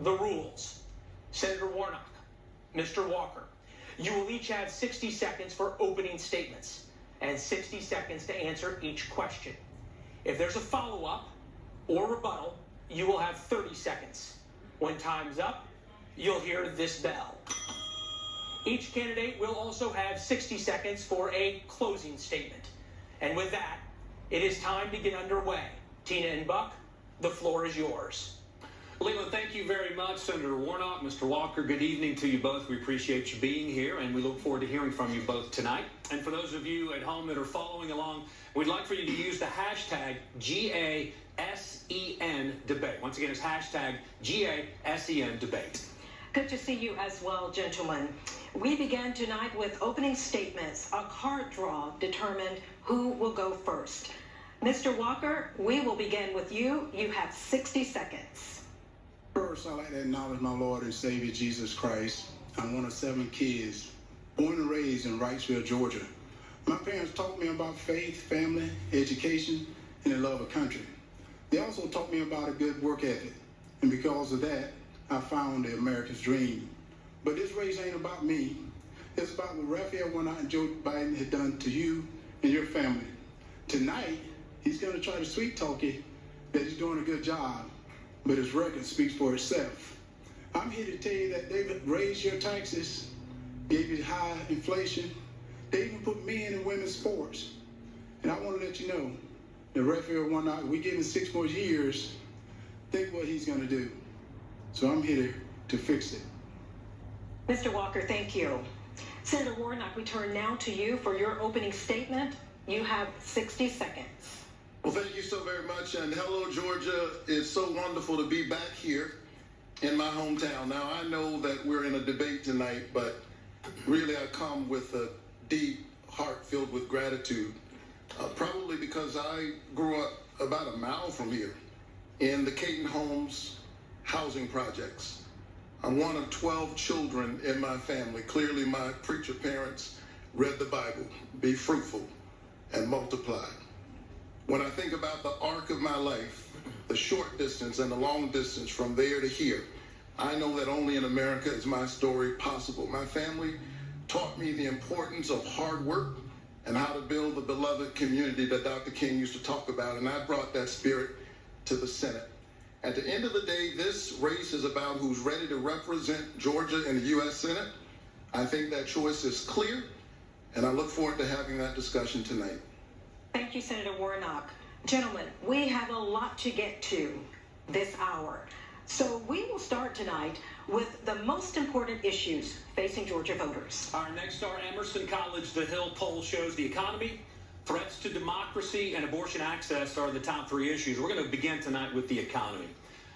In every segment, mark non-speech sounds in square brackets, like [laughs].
the rules. Senator Warnock, Mr. Walker, you will each have 60 seconds for opening statements and 60 seconds to answer each question. If there's a follow up or rebuttal, you will have 30 seconds. When time's up, you'll hear this bell. Each candidate will also have 60 seconds for a closing statement. And with that, it is time to get underway. Tina and Buck, the floor is yours. Leland, thank you very much. Senator Warnock, Mr. Walker, good evening to you both. We appreciate you being here, and we look forward to hearing from you both tonight. And for those of you at home that are following along, we'd like for you to use the hashtag GASEN debate. Once again, it's hashtag GASEN debate. Good to see you as well, gentlemen. We began tonight with opening statements. A card draw determined who will go first. Mr. Walker, we will begin with you. You have 60 seconds. First, I'd like to acknowledge my Lord and Savior Jesus Christ. I'm one of seven kids, born and raised in Wrightsville, Georgia. My parents taught me about faith, family, education, and the love of country. They also taught me about a good work ethic, and because of that, I found the America's dream. But this race ain't about me. It's about what Raphael Warnock and Joe Biden had done to you and your family. Tonight, he's going to try to sweet talk you that he's doing a good job but his record speaks for itself. I'm here to tell you that they've raised your taxes, gave you high inflation. They even put men and women's sports. And I want to let you know, the Raphael Warnock, we give him six more years. Think what he's going to do. So I'm here to, to fix it. Mr. Walker, thank you. Senator Warnock, we turn now to you for your opening statement. You have 60 seconds. Well, thank you so very much. And hello, Georgia. It's so wonderful to be back here in my hometown. Now, I know that we're in a debate tonight, but really I come with a deep heart filled with gratitude. Uh, probably because I grew up about a mile from here in the Kayton Homes housing projects. I'm one of 12 children in my family. Clearly, my preacher parents read the Bible be fruitful and multiply. When I think about the arc of my life, the short distance and the long distance from there to here, I know that only in America is my story possible. My family taught me the importance of hard work and how to build the beloved community that Dr. King used to talk about, and I brought that spirit to the Senate. At the end of the day, this race is about who's ready to represent Georgia in the U.S. Senate. I think that choice is clear, and I look forward to having that discussion tonight. Thank you, Senator Warnock. Gentlemen, we have a lot to get to this hour. So we will start tonight with the most important issues facing Georgia voters. Our Nexstar, Emerson College, the Hill poll shows the economy, threats to democracy, and abortion access are the top three issues. We're going to begin tonight with the economy.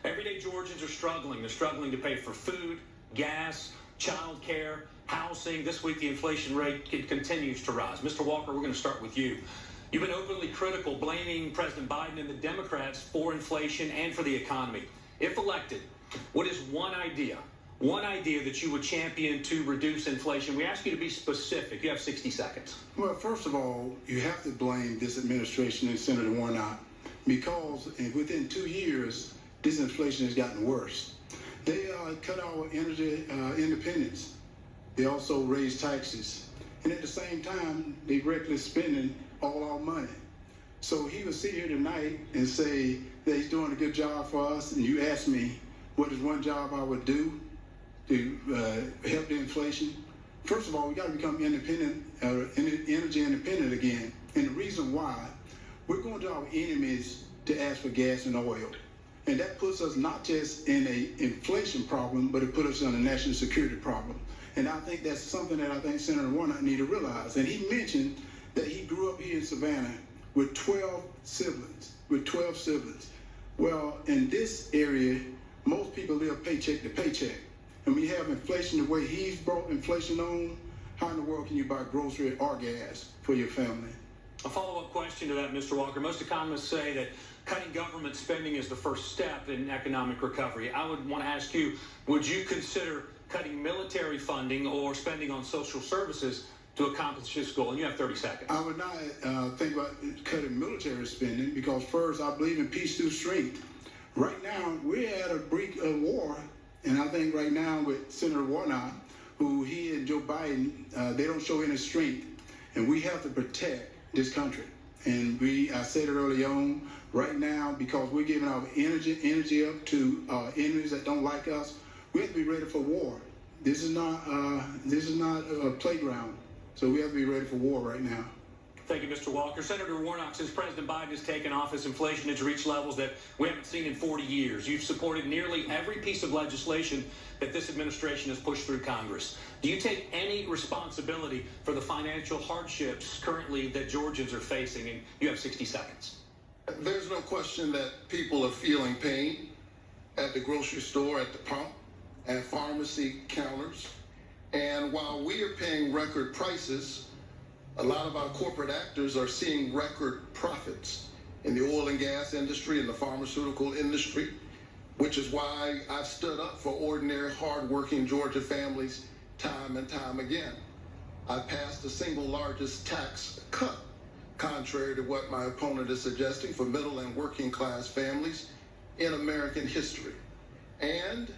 Everyday Georgians are struggling. They're struggling to pay for food, gas, child care, housing. This week, the inflation rate continues to rise. Mr. Walker, we're going to start with you. You've been openly critical, blaming President Biden and the Democrats for inflation and for the economy. If elected, what is one idea, one idea that you would champion to reduce inflation? We ask you to be specific. You have 60 seconds. Well, first of all, you have to blame this administration and Senator Warnock because within two years, this inflation has gotten worse. They uh, cut our energy uh, independence. They also raised taxes. And at the same time, they reckless spending all our money. So he would sit here tonight and say that he's doing a good job for us. And you ask me, what is one job I would do to uh, help the inflation? First of all, we got to become independent, uh, energy independent again. And the reason why, we're going to our enemies to ask for gas and oil. And that puts us not just in a inflation problem, but it puts us in a national security problem. And I think that's something that I think Senator Warnock need to realize. And he mentioned that he grew up here in Savannah with 12 siblings, with 12 siblings. Well, in this area, most people live paycheck to paycheck. And we have inflation the way he's brought inflation on, how in the world can you buy grocery or gas for your family? A follow-up question to that, Mr. Walker. Most economists say that cutting government spending is the first step in economic recovery. I would want to ask you, would you consider cutting military funding or spending on social services to accomplish this goal? And you have 30 seconds. I would not uh, think about cutting military spending because first, I believe in peace through strength. Right now, we're at a brink of war and I think right now with Senator Warnock, who he and Joe Biden, uh, they don't show any strength, and we have to protect this country. And we, I said it early on, right now, because we're giving our energy, energy up to uh, enemies that don't like us, we have to be ready for war. This is not, uh, this is not a playground. So we have to be ready for war right now. Thank you, Mr. Walker. Senator Warnock, since President Biden has taken office, inflation has reached levels that we haven't seen in 40 years. You've supported nearly every piece of legislation that this administration has pushed through Congress. Do you take any responsibility for the financial hardships currently that Georgians are facing? And you have 60 seconds. There's no question that people are feeling pain at the grocery store, at the pump, at pharmacy counters. And while we are paying record prices, a lot of our corporate actors are seeing record profits in the oil and gas industry and the pharmaceutical industry, which is why I've stood up for ordinary, hardworking Georgia families time and time again. I passed the single largest tax cut, contrary to what my opponent is suggesting, for middle and working class families in American history. And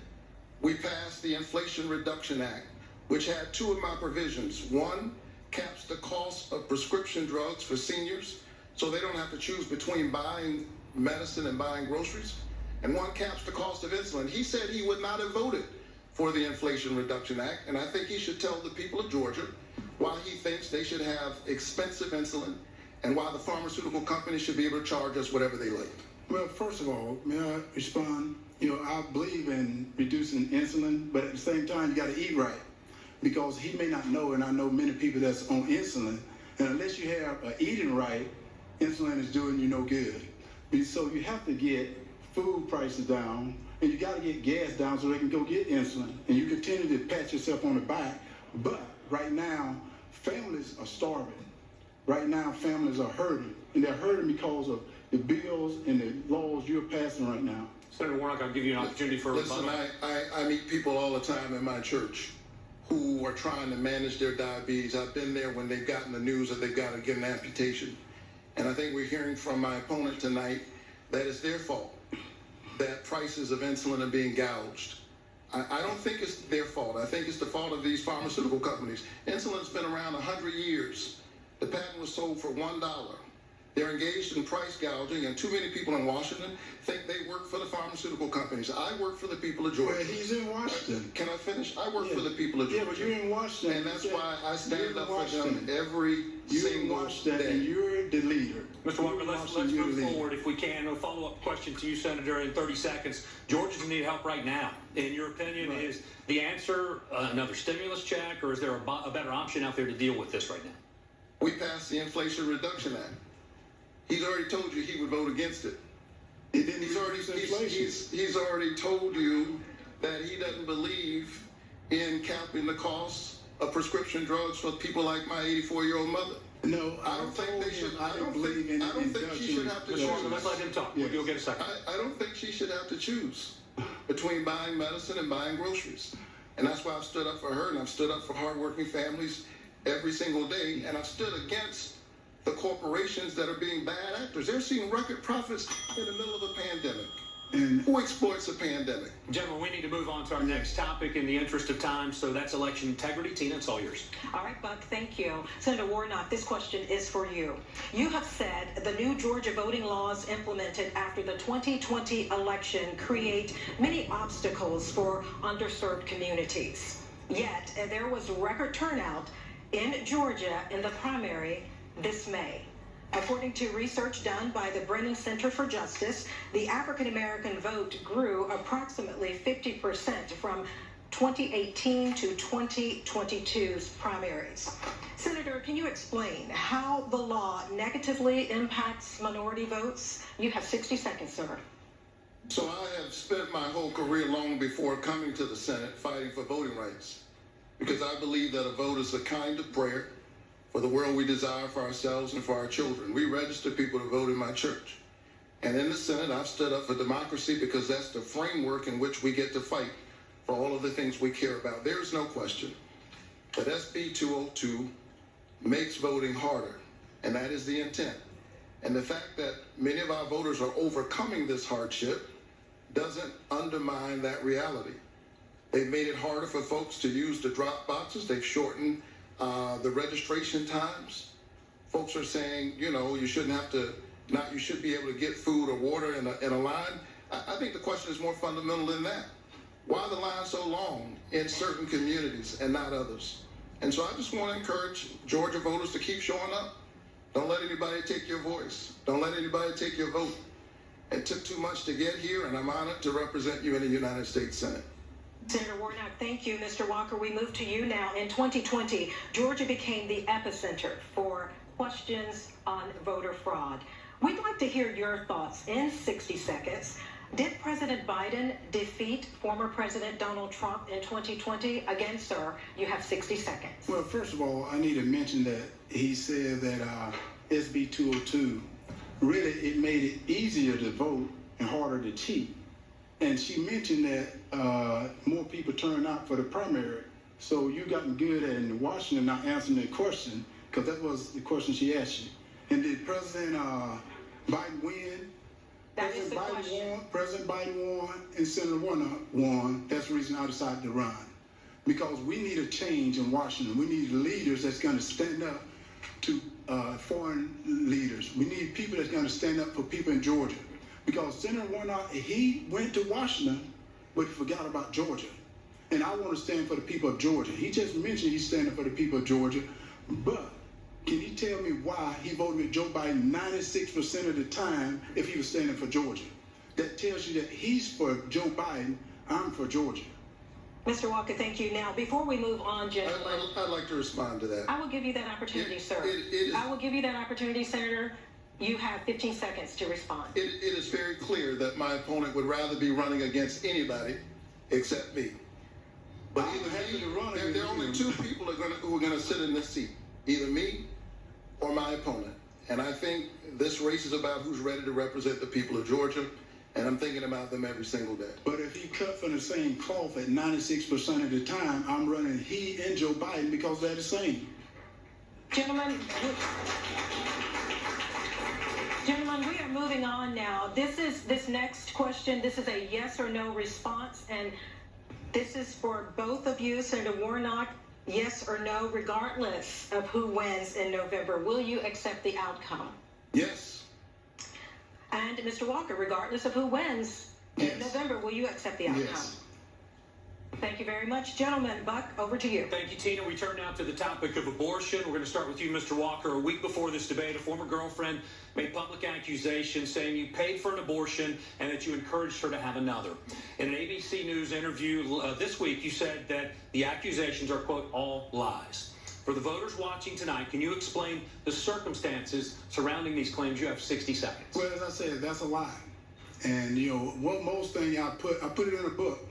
we passed the Inflation Reduction Act, which had two of my provisions. One, caps the cost of prescription drugs for seniors so they don't have to choose between buying medicine and buying groceries. And one caps the cost of insulin. He said he would not have voted for the Inflation Reduction Act, and I think he should tell the people of Georgia why he thinks they should have expensive insulin and why the pharmaceutical companies should be able to charge us whatever they like. Well, first of all, may I respond? You know, I believe in reducing insulin, but at the same time, you got to eat right because he may not know, and I know many people that's on insulin, and unless you have uh, eating right, insulin is doing you no good. So you have to get food prices down, and you got to get gas down so they can go get insulin. And you continue to pat yourself on the back, but right now, families are starving. Right now, families are hurting, and they're hurting because of the bills and the laws you're passing right now. Senator Warnock, I'll give you an opportunity for a Listen, rebuttal. I, I, I meet people all the time in my church who are trying to manage their diabetes. I've been there when they've gotten the news that they've got to get an amputation. And I think we're hearing from my opponent tonight that it's their fault that prices of insulin are being gouged. I, I don't think it's their fault. I think it's the fault of these pharmaceutical companies. Insulin's been around 100 years. The patent was sold for $1. They're engaged in price gouging, and too many people in Washington think they work for the pharmaceutical companies. I work for the people of Georgia. Well, he's in Washington. Can I finish? I work Yeah. for the people of Georgia. Yeah, Georgia. but you're in Washington. And that's Yeah. why I You're stand in up for them Washington. every You're in single Washington, and day. you're the leader. Mr. Walker, You're let's, let's move forward if we can. A follow-up question to you, Senator, in 30 seconds. Georgians need help right now. In your opinion, Right. is the answer uh, another stimulus check, or is there a, bo- a better option out there to deal with this right now? We passed the Inflation Reduction Act. He's already told you he would vote against it. It didn't He's already he's, he's, he's already told you that he doesn't believe in capping the cost of prescription drugs for people like my 84 year old mother. no, I don't think they should- I I don't don't believe think- in I don't think she should have to choose. Walker, let's let him talk. Yes. You'll get a second. I, I don't think she should have to choose between buying medicine and buying groceries. And that's why I've stood up for her and I've stood up for hardworking families every single day. And I've stood against the corporations that are being bad actors. They're seeing record profits in the middle of a pandemic. And Who exploits a pandemic? Gentlemen, we need to move on to our next topic in the interest of time, so that's election integrity. Tina, it's all yours. All right, Buck, thank you. Senator Warnock, this question is for you. You have said the new Georgia voting laws implemented after the 2020 election create many obstacles for underserved communities. Yet, there was record turnout in Georgia in the primary this May. According to research done by the Brennan Center for Justice, the African American vote grew approximately 50% from 2018 to 2022's primaries. Senator, can you explain how the law negatively impacts minority votes? You have 60 seconds, sir. So I have spent my whole career long before coming to the Senate fighting for voting rights because I believe that a vote is a kind of prayer for the world we desire for ourselves and for our children. We register people to vote in my church. And in the Senate, I've stood up for democracy because that's the framework in which we get to fight for all of the things we care about. There is no question that SB 202 makes voting harder, and that is the intent. And the fact that many of our voters are overcoming this hardship doesn't undermine that reality. They've made it harder for folks to use the drop boxes. They've shortened uh, the registration times. Folks are saying, you know, you shouldn't have to, not you should be able to get food or water in a, in a line. I, I think the question is more fundamental than that. Why the lines so long in certain communities and not others? And so I just want to encourage Georgia voters to keep showing up. Don't let anybody take your voice. Don't let anybody take your vote. It took too much to get here, and I'm honored to represent you in the United States Senate. Senator Warnock, thank you. Mr. Walker, we move to you now. In 2020, Georgia became the epicenter for questions on voter fraud. We'd like to hear your thoughts in 60 seconds. Did President Biden defeat former President Donald Trump in 2020? Again, sir, you have 60 seconds. Well, first of all, I need to mention that he said that uh, SB 202 really it made it easier to vote and harder to cheat. And she mentioned that uh, more people turned out for the primary. So you gotten good at in Washington not answering that question because that was the question she asked you. And did President uh, Biden win? That is President the Biden question. won. President Biden won, and Senator Warnock won. That's the reason I decided to run because we need a change in Washington. We need leaders that's going to stand up to uh, foreign leaders. We need people that's going to stand up for people in Georgia. Because Senator Warnock, he went to Washington, but he forgot about Georgia. And I want to stand for the people of Georgia. He just mentioned he's standing for the people of Georgia, but can you tell me why he voted with Joe Biden 96% of the time if he was standing for Georgia? That tells you that he's for Joe Biden, I'm for Georgia. Mr. Walker, thank you. Now, before we move on, I, I, I'd, like to respond to that. I will give you that opportunity, It- sir. it- it is- I will give you that opportunity, Senator. You have 15 seconds to respond. It, it is very clear that my opponent would rather be running against anybody except me. But I'm either happy me, to run there, there are only two people are gonna, who are going to sit in this seat, either me or my opponent. And I think this race is about who's ready to represent the people of Georgia, and I'm thinking about them every single day. But if he cut from the same cloth at 96% of the time, I'm running he and Joe Biden because they're the same. Gentlemen, we- gentlemen, we are moving on now. This is this next question. This is a yes or no response, and this is for both of you, Senator Warnock. Yes or no, regardless of who wins in November, will you accept the outcome? Yes. And Mr. Walker, regardless of who wins in November, will you accept the outcome? Yes. Thank you very much, gentlemen. Buck, over to you. Thank you, Tina. We turn now to the topic of abortion. We're going to start with you, Mr. Walker. A week before this debate, a former girlfriend made public accusations saying you paid for an abortion and that you encouraged her to have another. In an ABC News interview uh, this week, you said that the accusations are, quote, all lies. For the voters watching tonight, can you explain the circumstances surrounding these claims? You have 60 seconds. Well, as I said, that's a lie. And you know, what most thing I put, I put it in a book.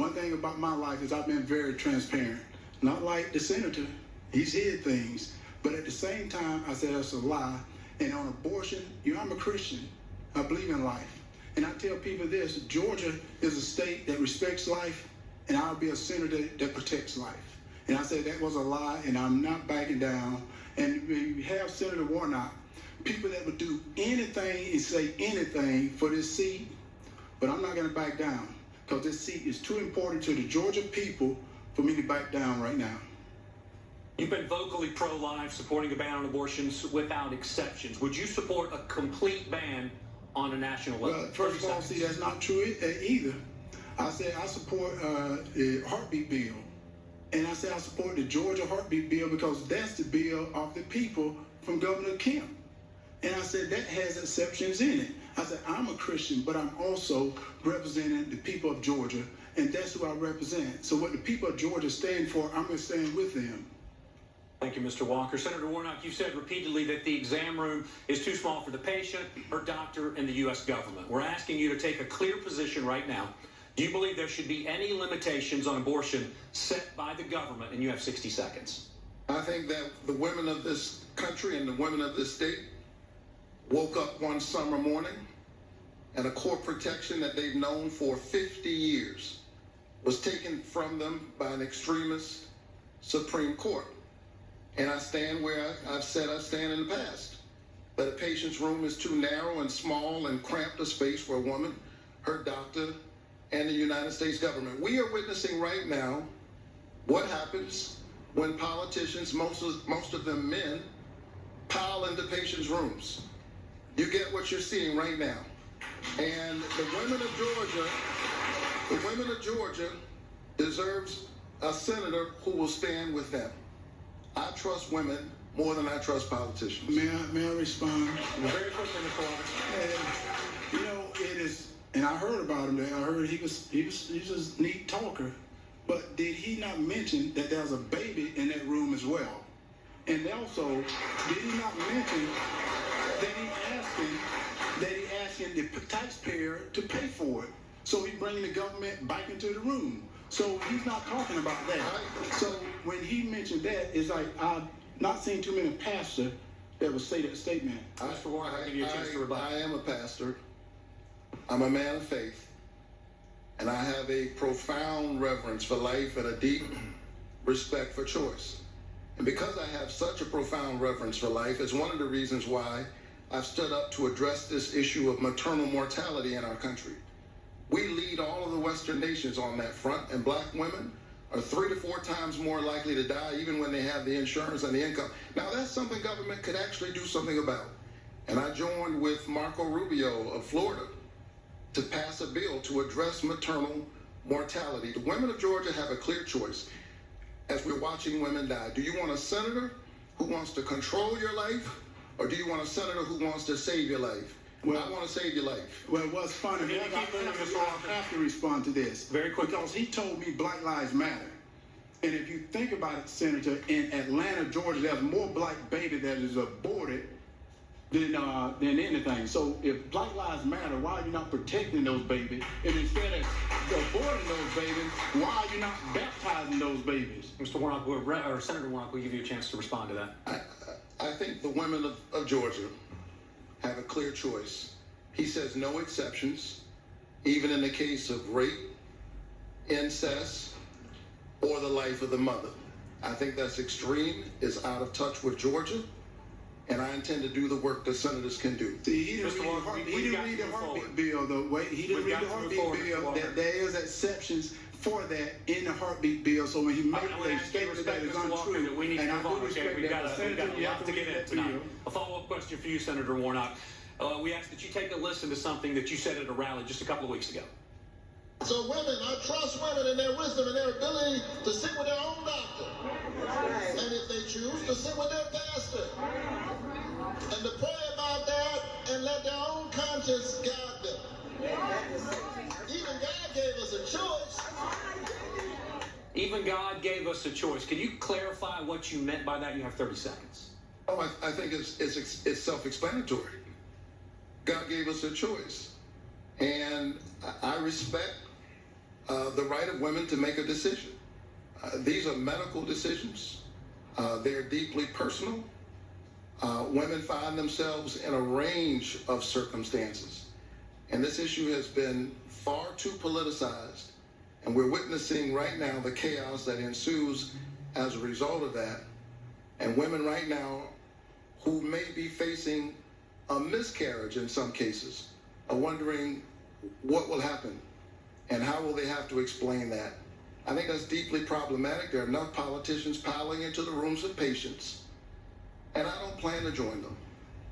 One thing about my life is I've been very transparent. Not like the senator, he's hid things. But at the same time, I said that's a lie. And on abortion, you know, I'm a Christian. I believe in life. And I tell people this: Georgia is a state that respects life, and I'll be a senator that protects life. And I said that was a lie, and I'm not backing down. And we have Senator Warnock, people that would do anything and say anything for this seat, but I'm not going to back down because this seat is too important to the Georgia people for me to back down right now. You've been vocally pro life, supporting a ban on abortions without exceptions. Would you support a complete ban on a national level? Well, first of all, see, that's not true uh, either. I said I support uh, the heartbeat bill. And I said I support the Georgia heartbeat bill because that's the bill of the people from Governor Kemp. And I said that has exceptions in it. I said I'm a Christian, but I'm also representing the people of Georgia, and that's who I represent. So what the people of Georgia stand for, I'm going to stand with them. Thank you, Mr. Walker. Senator Warnock, you said repeatedly that the exam room is too small for the patient, her doctor, and the U.S. government. We're asking you to take a clear position right now. Do you believe there should be any limitations on abortion set by the government? And you have 60 seconds. I think that the women of this country and the women of this state woke up one summer morning and a core protection that they've known for 50 years was taken from them by an extremist Supreme Court. And I stand where I, I've said I stand in the past. That a patient's room is too narrow and small and cramped a space for a woman, her doctor, and the United States government. We are witnessing right now what happens when politicians, most of, most of them men, pile into patients' rooms. You get what you're seeing right now. And the women of Georgia, the women of Georgia deserves a senator who will stand with them. I trust women more than I trust politicians. May I, may I respond? Very quickly, Mr. You know, it is, and I heard about him there. I heard he was, he was, he was a neat talker. But did he not mention that there's a baby in that room as well? And also, did he not mention that he that he asking the taxpayer to pay for it? So he bringing the government back into the room. So he's not talking about that. So when he mentioned that, it's like I've not seen too many pastors that would say that statement. Mr. Warren, I'll give you a chance to rebut. I am a pastor. I'm a man of faith. And I have a profound reverence for life and a deep [clears throat] respect for choice. And because I have such a profound reverence for life, it's one of the reasons why I've stood up to address this issue of maternal mortality in our country. We lead all of the Western nations on that front, and black women are three to four times more likely to die even when they have the insurance and the income. Now, that's something government could actually do something about. And I joined with Marco Rubio of Florida to pass a bill to address maternal mortality. The women of Georgia have a clear choice as we're watching women die. Do you want a senator who wants to control your life, or do you want a senator who wants to save your life? Well, I want to save your life. Well, what's funny, Can you I, keep have to, I have to respond to this. Very quickly. Because he told me Black Lives Matter. And if you think about it, Senator, in Atlanta, Georgia, there's more black baby that is aborted than uh, than anything. So if Black Lives Matter, why are you not protecting those babies? And instead of aborting those babies, why are you not baptizing those babies? Mr. Warnock, or Senator Warnock, will give you a chance to respond to that. I, I think the women of, of Georgia have a clear choice. He says no exceptions, even in the case of rape, incest, or the life of the mother. I think that's extreme, is out of touch with Georgia, and I intend to do the work that senators can do. See, he didn't Mr. read the, Walker, heartbeat- we- he we've didn't read the heartbeat forward. bill the way he didn't We've read the to heartbeat bill. Walker. That there is exceptions for that in the heartbeat bill. So when he made I a ask you to statement that respect is Mr. Walker untrue, that we need to and I move do on, okay? respect We've that, got, a, we've got a you lot have to get read into tonight. A follow-up question for you, Senator Warnock. Uh, we ask that you take a listen to something that you said at a rally just a couple of weeks ago. So women, I trust women in their wisdom and their ability to sit with their own doctor. And if they choose, to sit with their pastor. And to pray about that and let their own conscience guide them. Even God gave us a choice. Even God gave us a choice. Can you clarify what you meant by that? You have 30 seconds. Oh, I, I think it's, it's, it's self-explanatory. God gave us a choice. And I I respect uh, the right of women to make a decision. Uh, these are medical decisions. Uh, they're deeply personal. Uh, women find themselves in a range of circumstances. And this issue has been far too politicized. And we're witnessing right now the chaos that ensues as a result of that. And women right now who may be facing a miscarriage in some cases are wondering what will happen and how will they have to explain that. I think that's deeply problematic. There are enough politicians piling into the rooms of patients, and I don't plan to join them.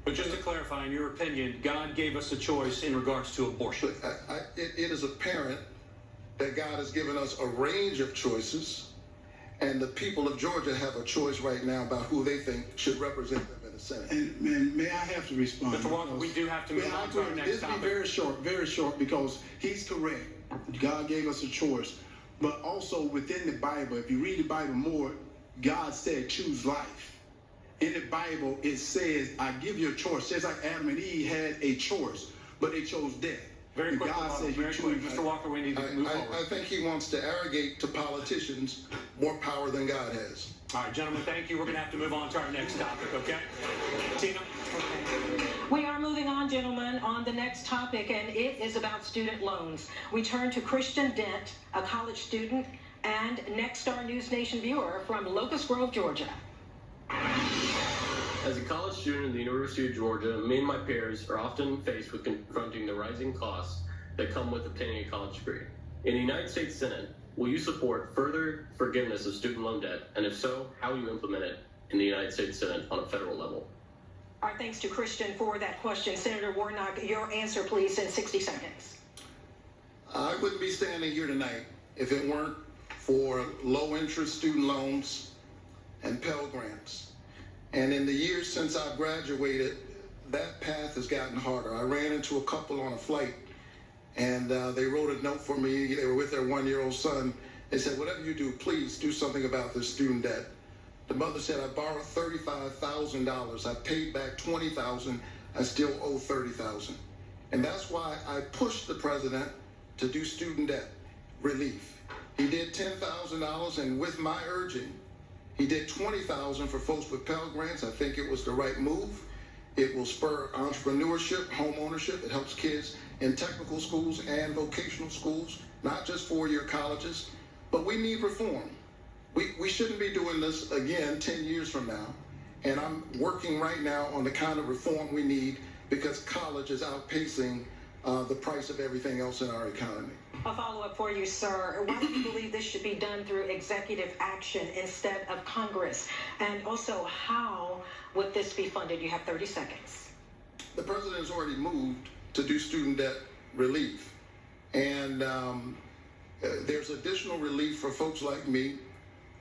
But just to clarify, in your opinion, God gave us a choice in regards to abortion. I, I, it, it is apparent that God has given us a range of choices, and the people of Georgia have a choice right now about who they think should represent them in the Senate. And, and may I have to respond? Mr. Walker, we do have to move on to our next This be very short, very short, because he's correct. God gave us a choice. But also within the Bible, if you read the Bible more, God said choose life. In the Bible, it says, I give you a choice. Just like Adam and Eve had a choice, but they chose death. Very quick, God Walker, says you very quick. choose Mr. life. Walker, we need I, move I, forward. I think he wants to arrogate to politicians more power than God has. All right, gentlemen, thank you. We're going to have to move on to our next topic, okay? Tina? We are moving on, gentlemen, on the next topic, and it is about student loans. We turn to Christian Dent, a college student and Nexstar NewsNation viewer from Locust Grove, Georgia. As a college student at the University of Georgia, me and my peers are often faced with confronting the rising costs that come with obtaining a college degree. In the United States Senate, will you support further forgiveness of student loan debt? And if so, how will you implement it in the United States Senate on a federal level? Our thanks to Christian for that question. Senator Warnock, your answer, please, in 60 seconds. I wouldn't be standing here tonight if it weren't for low interest student loans and Pell Grants. And in the years since I graduated, that path has gotten harder. I ran into a couple on a flight and uh, they wrote a note for me. They were with their one year old son. They said, Whatever you do, please do something about this student debt. The mother said, I borrowed $35,000. I paid back 20,000. I still owe $30,000. And that's why I pushed the president to do student debt relief. He did $10,000, and with my urging, he did 20,000 for folks with Pell Grants. I think it was the right move. It will spur entrepreneurship, home ownership. It helps kids in technical schools and vocational schools, not just four-year colleges. But we need reform. We, we shouldn't be doing this again 10 years from now. And I'm working right now on the kind of reform we need because college is outpacing uh, the price of everything else in our economy. A follow up for you, sir. Why do you believe this should be done through executive action instead of Congress? And also, how would this be funded? You have 30 seconds. The president has already moved to do student debt relief. And um, uh, there's additional relief for folks like me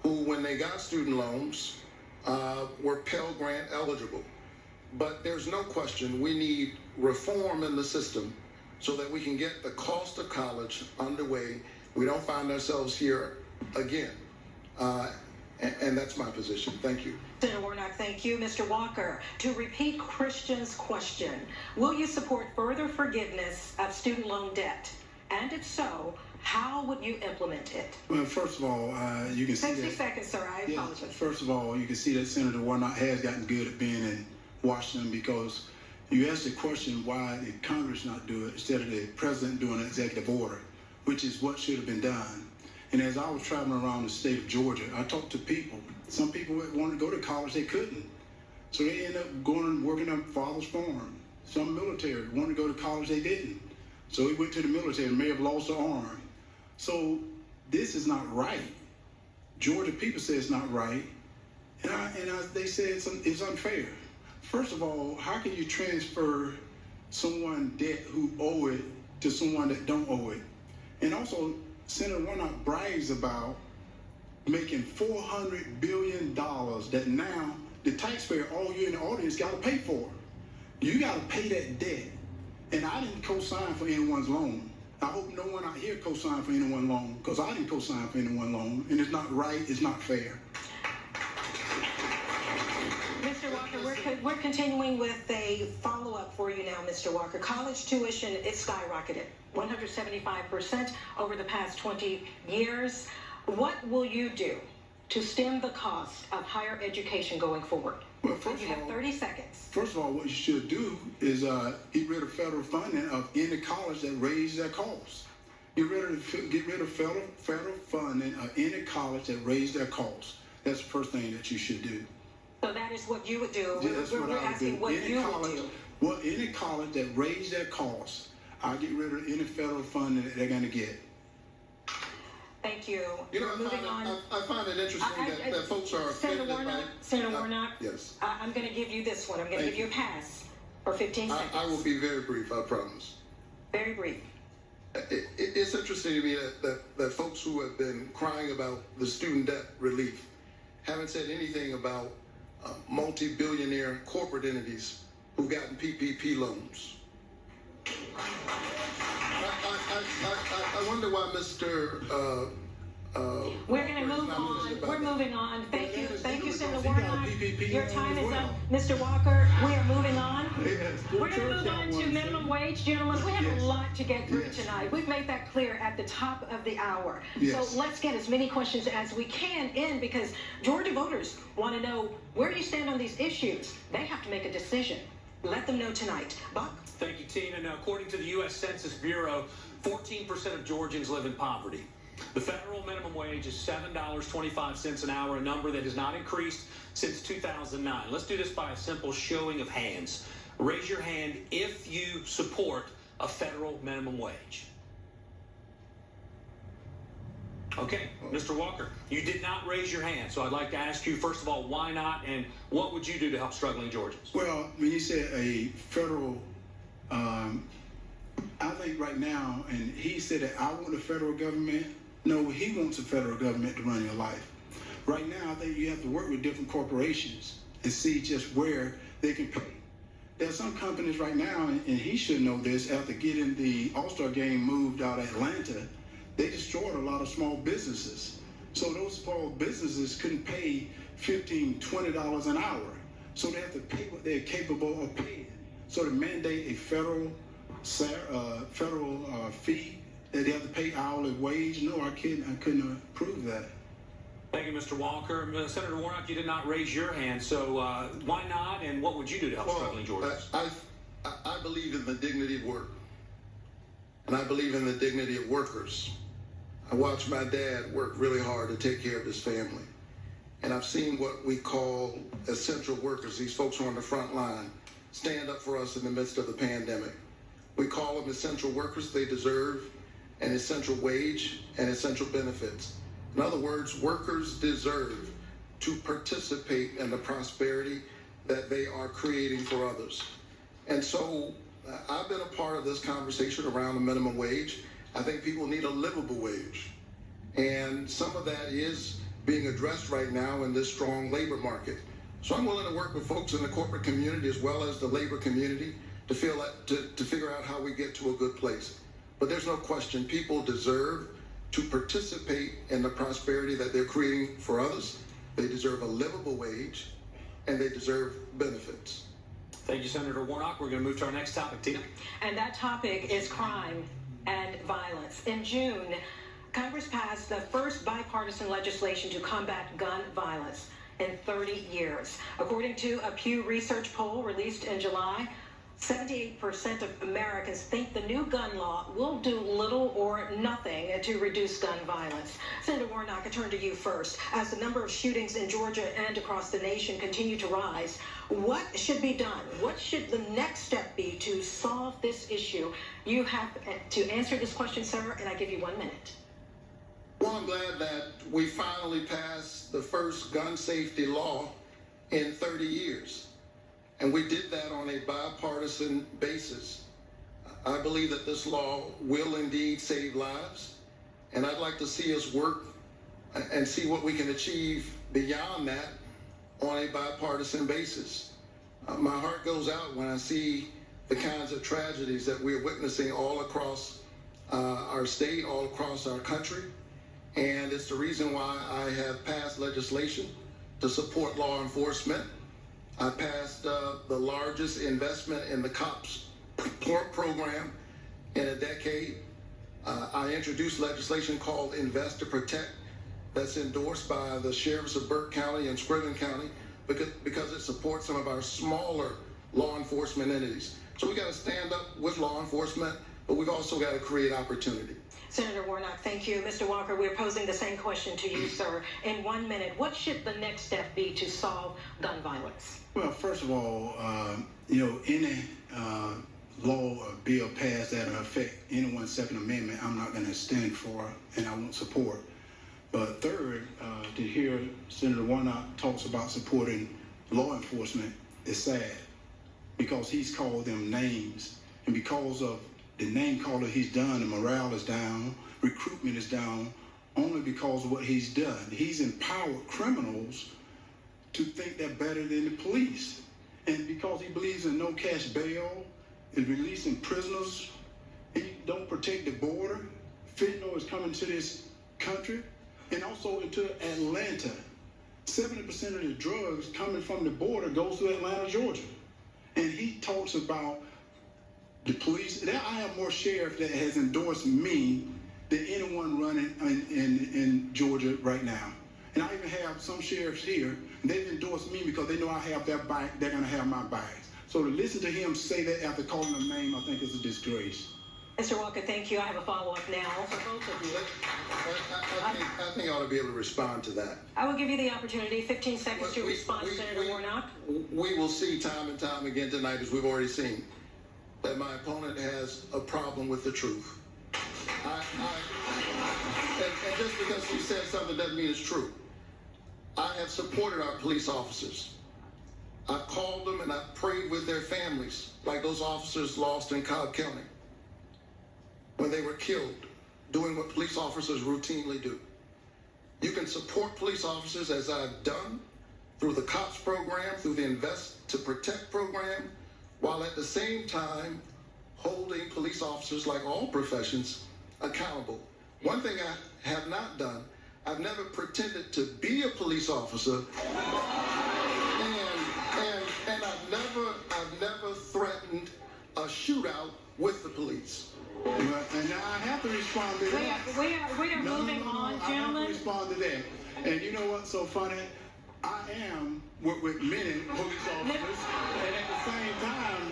who, when they got student loans, uh, were Pell Grant eligible. But there's no question we need reform in the system so that we can get the cost of college underway. We don't find ourselves here again. Uh, and, and, that's my position. Thank you. Senator Warnock, thank you. Mr. Walker, to repeat Christian's question, will you support further forgiveness of student loan debt? And if so, how would you implement it? Well, first of all, uh, you can see 60 that, seconds, sir. I yeah, apologize. First of all, you can see that Senator Warnock has gotten good at being in Washington because you asked the question why did Congress not do it instead of the president doing an executive order, which is what should have been done. And as I was traveling around the state of Georgia, I talked to people. Some people wanted to go to college, they couldn't. So they ended up going and working on father's farm. Some military wanted to go to college, they didn't. So he went to the military and may have lost an arm. So this is not right. Georgia people say it's not right. And, I, and I, they said it's, it's unfair. First of all, how can you transfer someone debt who owe it to someone that don't owe it? And also, Senator Warnock brags about making $400 billion that now the taxpayer, all you in the audience, got to pay for. You got to pay that debt. And I didn't co-sign for anyone's loan. I hope no one out here co-signed for anyone's loan because I didn't co-sign for anyone's loan. And it's not right, it's not fair. Mr. Walker, we're, continuing with a follow-up for you now, Mr. Walker. College tuition, it's skyrocketed, 175% over the past 20 years. What will you do to stem the cost of higher education going forward? Well, first you have all, 30 seconds. First of all, what you should do is uh, get rid of federal funding of any college that raise their costs. Get rid of get rid of federal federal funding of any college that raise their costs. That's the first thing that you should do. So that is what you would do. Yeah, that's we're, what we're I would asking do. what any you college, would do. Well, any college that raise their costs, I'll get rid of any federal funding that they're going to get. Thank you. You know, I moving find, on. I, I find it interesting I- that, that folks are Senator offended Warnock, by. Senator Warnock, Yes. I, I'm going to give you this one. I'm going to give you a pass for 15 seconds. I will be very brief, I promise. Very brief. It, it, it's interesting to me that, that, that folks who have been crying about the student debt relief haven't said anything about multi-billionaire corporate entities who've gotten PPP loans. I, I, I, I, wonder why Mr. Uh, uh, We're going to move on. We're that. moving on. Thank Well, you. Thank you, Senator because he got a Warnock. Your time is well. up. Mr. Walker, we are moving [laughs] on. Yes, We're going to move on to minimum wage, gentlemen. We have Yes. a lot to get through Yes. tonight. We've made that clear at the top of the hour. So let's get as many questions as we can in because Georgia voters want to know where you stand on these issues. They have to make a decision. Let them know tonight. Buck? Thank you, Tina. Now, according to the U.S. Census Bureau, 14% of Georgians live in poverty. The federal minimum wage is $7.25 an hour, a number that has not increased since 2009. Let's do this by a simple showing of hands. Raise your hand if you support a federal minimum wage. Okay, Mr. Walker, you did not raise your hand, so I'd like to ask you, first of all, why not, and what would you do to help struggling Georgians? Well, when you said a federal, um, I think right now, and he said that I want a federal government. No, he wants a federal government to run your life. Right now, I think you have to work with different corporations and see just where they can pay. There are some companies right now, and and he should know this, after getting the All-Star game moved out of Atlanta, they destroyed a lot of small businesses. So those small businesses couldn't pay $15, $20 an hour. So they have to pay what they're capable of paying. So to mandate a federal uh, federal uh, fee that they have to pay hourly wage, no, I couldn't, I couldn't approve that. Thank you, Mr. Walker. Uh, Senator Warnock, you did not raise your hand, so uh, why not, and what would you do to help struggling Georgians? I, I, I believe in the dignity of work. And I believe in the dignity of workers. I watched my dad work really hard to take care of his family. And I've seen what we call essential workers, these folks who are on the front line, stand up for us in the midst of the pandemic. We call them essential workers. They deserve an essential wage and essential benefits. In other words, workers deserve to participate in the prosperity that they are creating for others. And so uh, I've been a part of this conversation around the minimum wage. I think people need a livable wage. And some of that is being addressed right now in this strong labor market. So I'm willing to work with folks in the corporate community as well as the labor community to feel that, to, to figure out how we get to a good place. But there's no question people deserve to participate in the prosperity that they're creating for others. They deserve a livable wage and they deserve benefits. Thank you, Senator Warnock. We're going to move to our next topic. Tina? And that topic is crime and violence. In June, Congress passed the first bipartisan legislation to combat gun violence in 30 years. According to a Pew Research poll released in July, 78% of Americans think the new gun law will do little or nothing to reduce gun violence. Senator Warnock, I turn to you first. As the number of shootings in Georgia and across the nation continue to rise, what should be done? What should the next step be to solve this issue? You have to answer this question, sir, and I give you one minute. Well, I'm glad that we finally passed the first gun safety law in 30 years. And we did that on a bipartisan basis. I believe that this law will indeed save lives. And I'd like to see us work and see what we can achieve beyond that on a bipartisan basis. Uh, my heart goes out when I see the kinds of tragedies that we're witnessing all across uh, our state, all across our country. And it's the reason why I have passed legislation to support law enforcement. I passed uh, the largest investment in the COPS pro- program in a decade. Uh, I introduced legislation called Invest to Protect that's endorsed by the sheriffs of Burke County and Screven County because, because it supports some of our smaller law enforcement entities. So we got to stand up with law enforcement, but we've also got to create opportunity. Senator Warnock, thank you. Mr. Walker, we're posing the same question to you, sir. In one minute, what should the next step be to solve gun violence? Well, first of all, uh, you know, any uh, law or bill passed that will affect anyone's Second Amendment, I'm not going to stand for and I won't support. But third, uh, to hear Senator Warnock talks about supporting law enforcement is sad because he's called them names. And because of the name caller he's done, the morale is down, recruitment is down, only because of what he's done. He's empowered criminals to think they're better than the police. And because he believes in no cash bail, is releasing prisoners, he don't protect the border. Fentanyl is coming to this country and also into Atlanta. 70% of the drugs coming from the border goes to Atlanta, Georgia. And he talks about the police. There I have more sheriff that has endorsed me than anyone running in, in, in Georgia right now. And I even have some sheriffs here, and they've endorsed me because they know I have their back, they're gonna have my bags. So to listen to him say that after calling them name, I think is a disgrace. Mr. Walker, thank you. I have a follow-up now for both of you. I, I, I, think, I think I ought to be able to respond to that. I will give you the opportunity, 15 seconds to We- respond, we- Senator we- Warnock. We will see time and time again tonight, as we've already seen, that my opponent has a problem with the truth. I, I, and, and, just because she said something doesn't mean it's true. I have supported our police officers. I've called them and I've prayed with their families, like those officers lost in Cobb County when they were killed, doing what police officers routinely do. You can support police officers as I've done through the COPS program, through the Invest to Protect program, while at the same time holding police officers, like all professions, accountable. One thing I have not done, I've never pretended to be a police officer, and and and I've never I've never threatened a shootout with the police. Well, and now I have to respond to We that. are, we are, we are No, no, moving no, no, on, I have to gentlemen. respond to that. And you know what's so funny? I am with, with many police officers, and at the same time,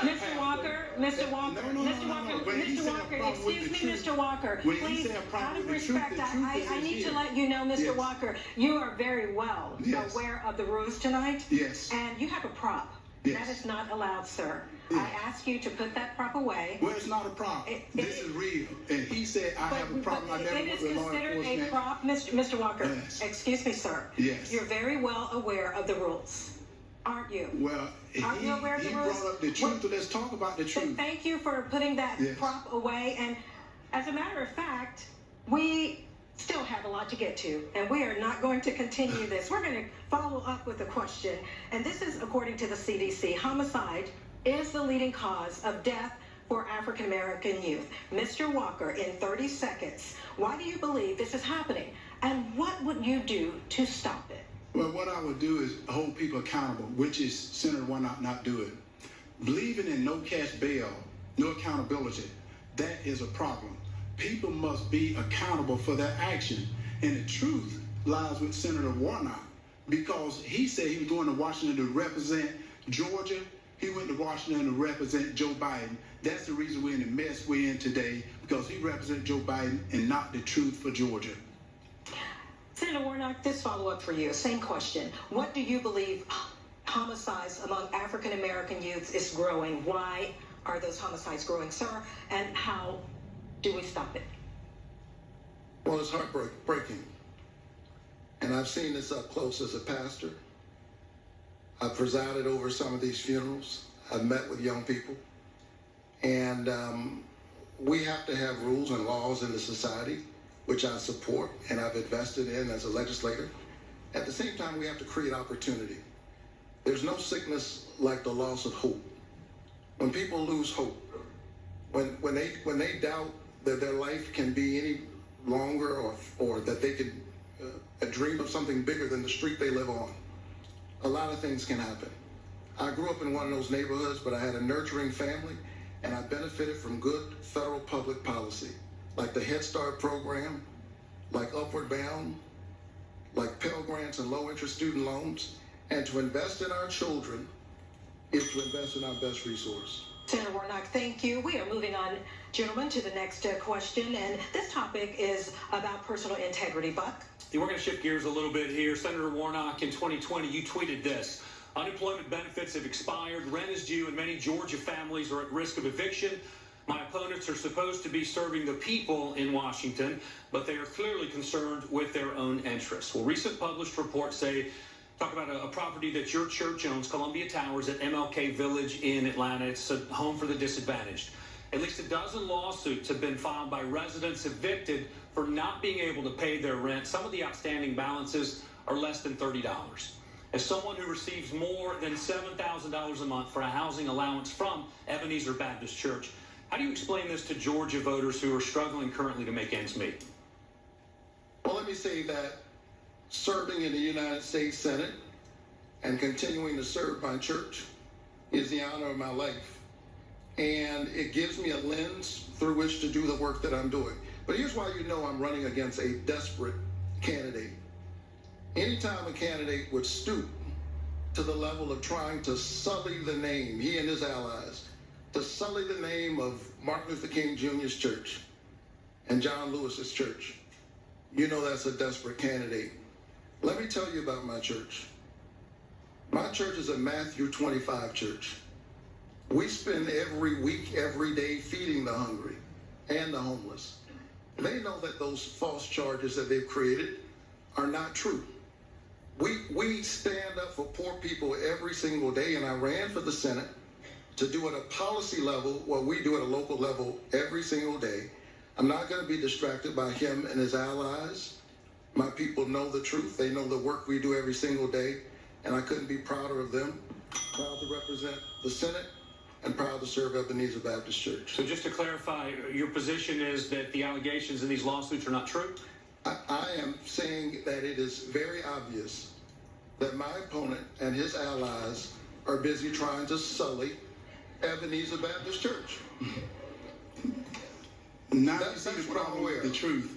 Mr. Walker, Mr. Walker, No, no, no, Mr. Walker, no. When he Mr. Walker, excuse me, truth- Mr. Walker, when please, said a problem out of with truth, respect, I, I, I need to let you know, Mr. Yes. Walker, you are very well Yes. aware of the rules tonight. Yes. And you have a prop. Yes. That is not allowed, sir. Yes. I ask you to put that prop away. well, it's not a problem. It- this it- is real. And he said I have a But- problem. I but never It went is with law considered a prop, Mr. Mr. Walker. Yes. Excuse me, sir. Yes. You're very well aware of the rules, aren't you? Well, he, Are you aware of the he rules? brought up the truth. so let's talk about the truth. Thank you for putting that Yes. prop away. And as a matter of fact, we still have a lot to get to, and we are not going to continue this. We're going to follow up with a question, and this is according to the CDC. Homicide is the leading cause of death for African American youth. Mr. Walker, in 30 seconds, why do you believe this is happening? And what would you do to stop it? Well, what I would do is hold people accountable, which is Senator Warnock not Not Do It. Believing in no cash bail, no accountability, that is a problem. People must be accountable for their action. And the truth lies with Senator Warnock because he said he was going to Washington to represent Georgia. He went to Washington to represent Joe Biden. That's the reason we're in the mess we're in today because he represents Joe Biden and not the truth for Georgia. Senator Warnock, this follow up for you. Same question. What do you believe homicides among African American youths is growing? Why are those homicides growing, sir? And how do we stop it? Well, it's heartbreaking. And I've seen this up close as a pastor. I've presided over some of these funerals. I've met with young people. And um, we have to have rules and laws in the society, which I support and I've invested in as a legislator. At the same time, we have to create opportunity. There's no sickness like the loss of hope. When people lose hope, when, when, they, when they doubt that their life can be any longer or, or that they could uh, dream of something bigger than the street they live on, a lot of things can happen. I grew up in one of those neighborhoods, but I had a nurturing family, and I benefited from good federal public policy, like the Head Start program, like Upward Bound, like Pell Grants and low interest student loans. And to invest in our children is to invest in our best resource. Senator Warnock, thank you. We are moving on, gentlemen, to the next uh, question. And this topic is about personal integrity. Buck? We're going to shift gears a little bit here. Senator Warnock, in 2020, you tweeted this. Unemployment benefits have expired, rent is due, and many Georgia families are at risk of eviction. My opponents are supposed to be serving the people in Washington, but they are clearly concerned with their own interests. Well, recent published reports say talk about a, a, property that your church owns, Columbia Towers at MLK Village in Atlanta. It's a home for the disadvantaged. At least a dozen lawsuits have been filed by residents evicted for not being able to pay their rent. Some of the outstanding balances are less than $30. As someone who receives more than $7,000 a month for a housing allowance from Ebenezer Baptist Church, how do you explain this to Georgia voters who are struggling currently to make ends meet? Well, let me say that serving in the United States Senate and continuing to serve my church is the honor of my life. And it gives me a lens through which to do the work that I'm doing. But here's why you know I'm running against a desperate candidate. Anytime a candidate would stoop to the level of trying to sully the name, he and his allies, to sully the name of Martin Luther King Jr.'s church and John Lewis's church, you know that's a desperate candidate. Let me tell you about my church. My church is a Matthew 25 church. We spend every week, every day feeding the hungry and the homeless. they know that those false charges that they've created are not true. We, we stand up for poor people every single day, and I ran for the Senate to do at a policy level what we do at a local level every single day. I'm not going to be distracted by him and his allies. My people know the truth. They know the work we do every single day, and I couldn't be prouder of them. Proud to represent the Senate and proud to serve Ebenezer Baptist Church. So just to clarify, your position is that the allegations in these lawsuits are not true? I, I am saying that it is very obvious that my opponent and his allies are busy trying to sully Ebenezer Baptist Church. Now That- you see that's the what I'm problem aware with the truth.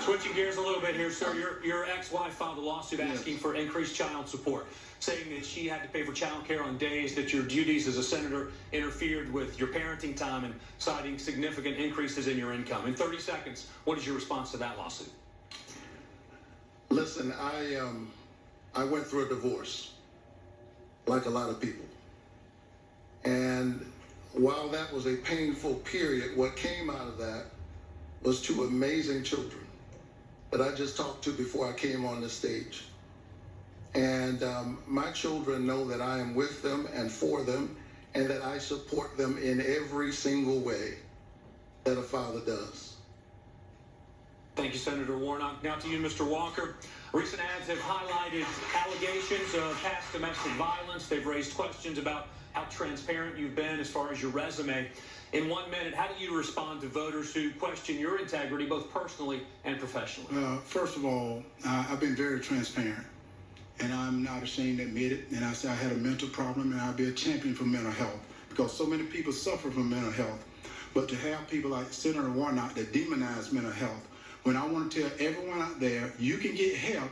Switching gears a little bit here, sir. Your, your ex-wife filed a lawsuit Yes. asking for increased child support, saying that she had to pay for child care on days that your duties as a senator interfered with your parenting time and citing significant increases in your income. In 30 seconds, what is your response to that lawsuit? Listen, I um, I went through a divorce, like a lot of people, and while that was a painful period, what came out of that was two amazing children that I just talked to before I came on the stage. And um, my children know that I am with them and for them, and that I support them in every single way that a father does. Thank you, Senator Warnock. Now to you, Mr. Walker. Recent ads have highlighted allegations of past domestic violence. They've raised questions about how transparent you've been as far as your resume. In one minute, how do you respond to voters who question your integrity, both personally and professionally? Uh, first of all, I, I've been very transparent, and I'm not ashamed to admit it. And I say I had a mental problem, and I'll be a champion for mental health because so many people suffer from mental health. But to have people like Senator Warnock that demonize mental health, when I want to tell everyone out there, you can get help.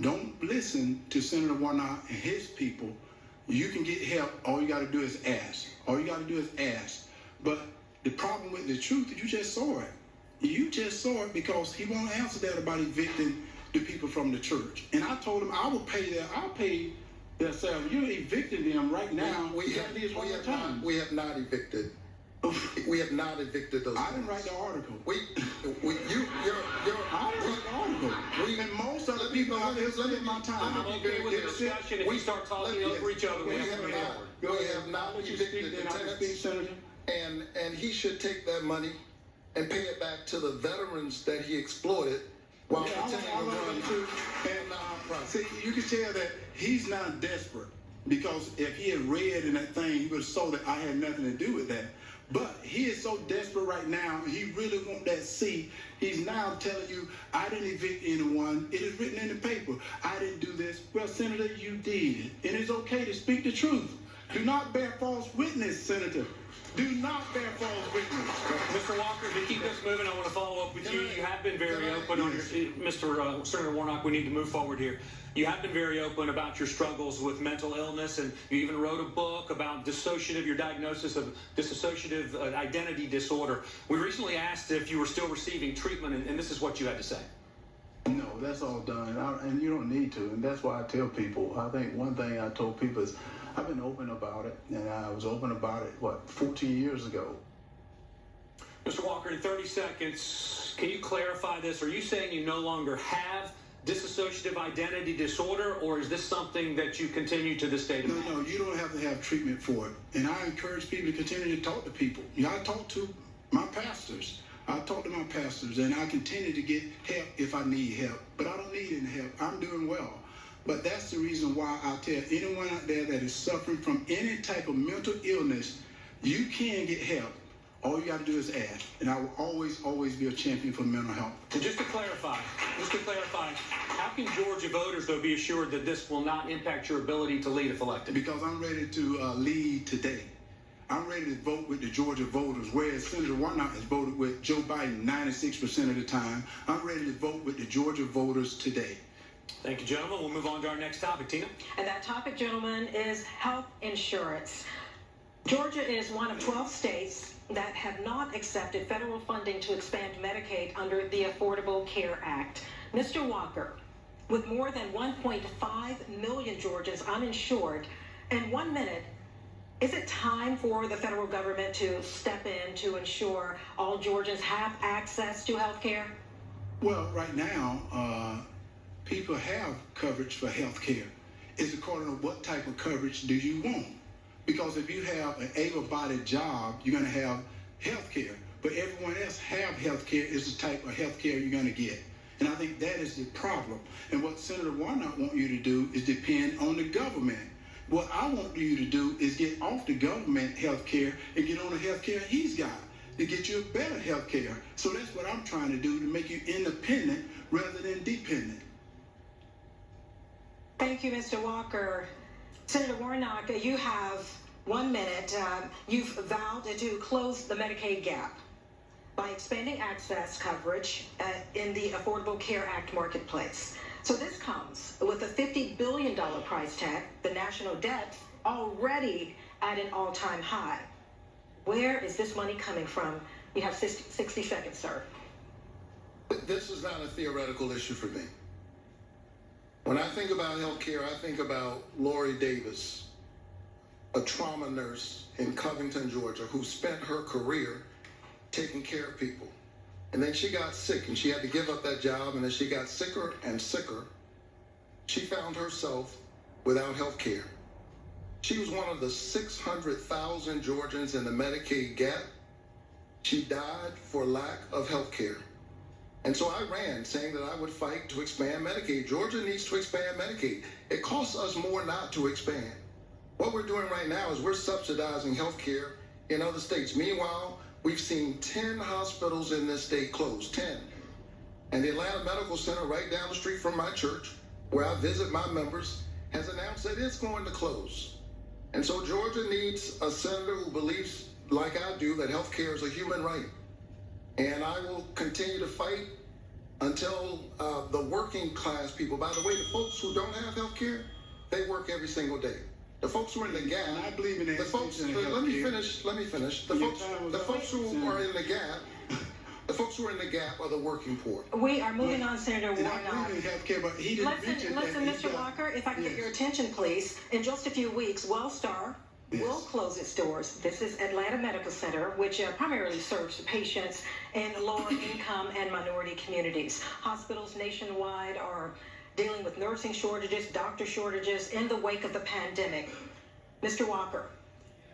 Don't listen to Senator Warnock and his people. You can get help. All you got to do is ask. All you got to do is ask. But the problem with the truth is you just saw it. You just saw it because he won't answer that about evicting the people from the church. And I told him I will pay that. I'll pay their salary. You're evicting them right now. we, You have, this we, have time. not, we have not evicted. [laughs] We have not evicted those. I didn't write the article. We, we, you, you're, you're. I didn't write the article. We, and most of the people out there let me- my time. I'm be okay very with the clear. discussion. If we start talking let me- over each other, we we have to have not- We have not I'll let you evicted speak, the then I can speak, tenants. Senator. And, and he should take that money and pay it back to the veterans that he exploited while Yeah, I want- pretending I to run them to- and, uh. See, you can tell that he's not desperate because if he had read in that thing, he would have saw that I had nothing to do with that. But he is so desperate right now, he really want that seat. He's now telling you, I didn't evict anyone. It is written in the paper. I didn't do this. Well, Senator, you did. And it's okay to speak the truth. Do not bear false witness, Senator. Do not bear false witness. Mr. Walker, to keep this moving, I want to follow up with you. You have been very open on your. Mr. Uh, Senator Warnock, we need to move forward here. You have been very open about your struggles with mental illness, and you even wrote a book about dissociative, your diagnosis of dissociative uh, identity disorder. We recently asked if you were still receiving treatment, and, and this is what you had to say. No, that's all done, I, and you don't need to. And that's why I tell people. I think one thing I told people is, I've been open about it, and I was open about it what 14 years ago. Mr. Walker, in 30 seconds, can you clarify this? Are you saying you no longer have dissociative identity disorder, or is this something that you continue to this day to No, no, you don't have to have treatment for it. And I encourage people to continue to talk to people. You know, I talk to my pastors. I talk to my pastors, and I continue to get help if I need help. But I don't need any help. I'm doing well. But that's the reason why I tell anyone out there that is suffering from any type of mental illness, you can get help. All you got to do is ask. And I will always, always be a champion for mental health. And just to clarify, just to clarify, how can Georgia voters, though, be assured that this will not impact your ability to lead if elected? because I'm ready to uh, lead today. I'm ready to vote with the Georgia voters, whereas Senator Warnock has voted with Joe Biden 96% of the time. I'm ready to vote with the Georgia voters today. Thank you, gentlemen. We'll move on to our next topic. Tina? And that topic, gentlemen, is health insurance. Georgia is one of 12 states that have not accepted federal funding to expand Medicaid under the Affordable Care Act. Mr. Walker, with more than 1.5 million Georgians uninsured, in one minute, Is it time for the federal government to step in to ensure all Georgians have access to health care? Well, right now, uh, people have coverage for health care. It's according to what type of coverage do you want. Because if you have an able-bodied job, you're going to have health care. But everyone else have health care is the type of health care you're going to get. And I think that is the problem. And what Senator Warnock want you to do is depend on the government. What I want you to do is get off the government health care and get on the health care he's got to get you a better health care. So that's what I'm trying to do to make you independent rather than dependent. Thank you, Mr. Walker. Senator Warnock, you have one minute. Um, you've vowed to close the Medicaid gap by expanding access coverage uh, in the Affordable Care Act marketplace. So this comes with a $50 billion price tag, the national debt already at an all-time high. Where is this money coming from? You have 60, 60 seconds, sir. This is not a theoretical issue for me. When I think about healthcare, I think about Lori Davis, a trauma nurse in Covington, Georgia, who spent her career taking care of people. And then she got sick and she had to give up that job. And as she got sicker and sicker, she found herself without health care. She was one of the 600,000 Georgians in the Medicaid gap. She died for lack of health care. And so I ran saying that I would fight to expand Medicaid. Georgia needs to expand Medicaid. It costs us more not to expand. What we're doing right now is we're subsidizing health care in other states. Meanwhile, we've seen 10 hospitals in this state close, 10. And the Atlanta Medical Center, right down the street from my church, where I visit my members, has announced that it's going to close. And so Georgia needs a senator who believes, like I do, that health care is a human right. And I will continue to fight until uh, the working class people, by the way, the folks who don't have health care, they work every single day. The folks who are in the gap, And I believe in that the folks, extension of let me finish, let me finish. The Your folks, the folks who Senator. are in the gap, the folks who are in the gap are the working poor. We are moving on, Senator And I Warnock. believe in care, but he didn't mention Listen, that listen, he's Mr. Walker, if I can get your attention, please. In just a few weeks, Wellstar will close its doors. This is Atlanta Medical Center, which uh, primarily serves patients in lower [coughs] income and minority communities. Hospitals nationwide are dealing with nursing shortages, doctor shortages in the wake of the pandemic. Mr. Walker,